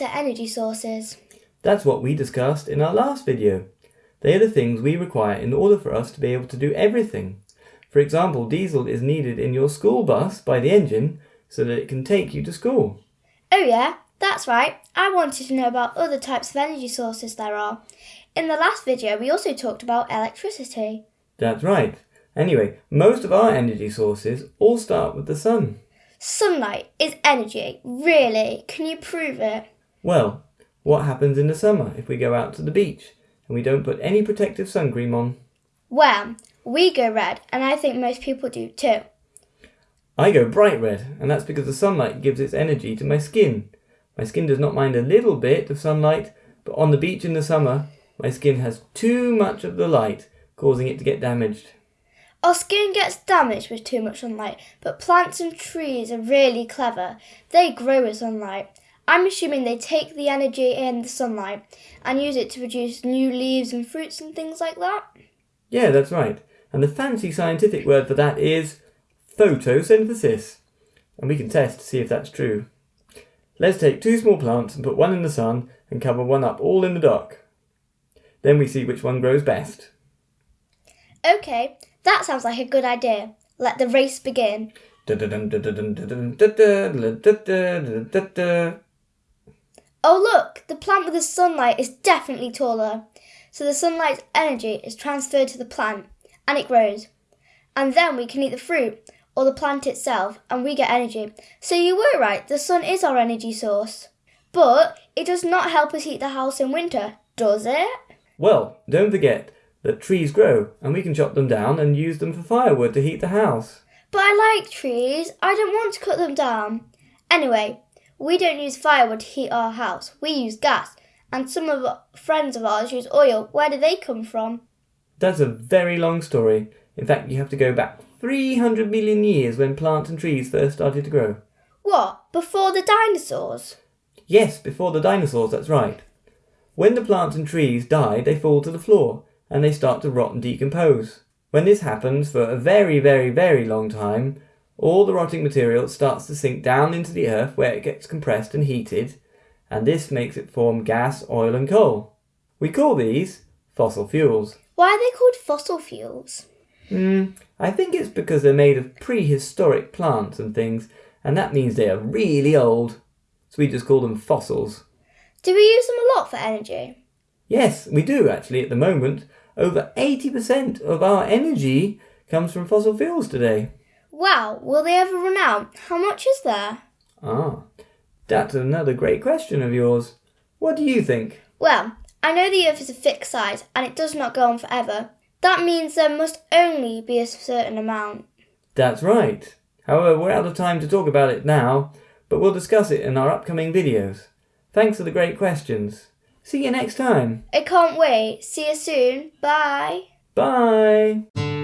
what are energy sources? That's what we discussed in our last video. They are the things we require in order for us to be able to do everything. For example, diesel is needed in your school bus by the engine so that it can take you to school. Oh yeah, that's right. I wanted to know about other types of energy sources there are. In the last video, we also talked about electricity. That's right. Anyway, most of our energy sources all start with the sun. Sunlight is energy. Really? Can you prove it? Well, what happens in the summer if we go out to the beach and we don't put any protective sun cream on? Well, we go red, and I think most people do too. I go bright red, and that's because the sunlight gives its energy to my skin. My skin does not mind a little bit of sunlight, but on the beach in the summer, my skin has too much of the light, causing it to get damaged. Our skin gets damaged with too much sunlight, but plants and trees are really clever. They grow with sunlight. I'm assuming they take the energy in the sunlight and use it to produce new leaves and fruits and things like that. Yeah, that's right. And the fancy scientific word for that is photosynthesis. And we can test to see if that's true. Let's take two small plants and put one in the sun and cover one up all in the dark. Then we see which one grows best. Okay, that sounds like a good idea. Let the race begin. Oh, look, the plant with the sunlight is definitely taller. So the sunlight's energy is transferred to the plant and it grows. And then we can eat the fruit or the plant itself and we get energy. So you were right, the sun is our energy source. But it does not help us heat the house in winter, does it? Well, don't forget that trees grow and we can chop them down and use them for firewood to heat the house. But I like trees. I don't want to cut them down. Anyway, we don't use firewood to heat our house. We use gas. And some of our friends of ours use oil. Where do they come from? That's a very long story. In fact, you have to go back 300 million years when plants and trees first started to grow. What? Before the dinosaurs? Yes, before the dinosaurs, that's right. When the plants and trees die, they fall to the floor and they start to rot and decompose. When this happens for a very, very, very long time, all the rotting material starts to sink down into the earth where it gets compressed and heated, and this makes it form gas, oil, and coal. We call these fossil fuels. Why are they called fossil fuels? Hmm, I think it's because they're made of prehistoric plants and things, and that means they are really old. So we just call them fossils. Do we use them a lot for energy? Yes, we do actually at the moment. Over 80% of our energy comes from fossil fuels today. Wow, will they ever run out? How much is there? Ah, that's another great question of yours. What do you think? Well, I know the Earth is a fixed size and it does not go on forever. That means there must only be a certain amount. That's right. However, we're out of time to talk about it now, but we'll discuss it in our upcoming videos. Thanks for the great questions. See you next time. I can't wait. See you soon. Bye. Bye.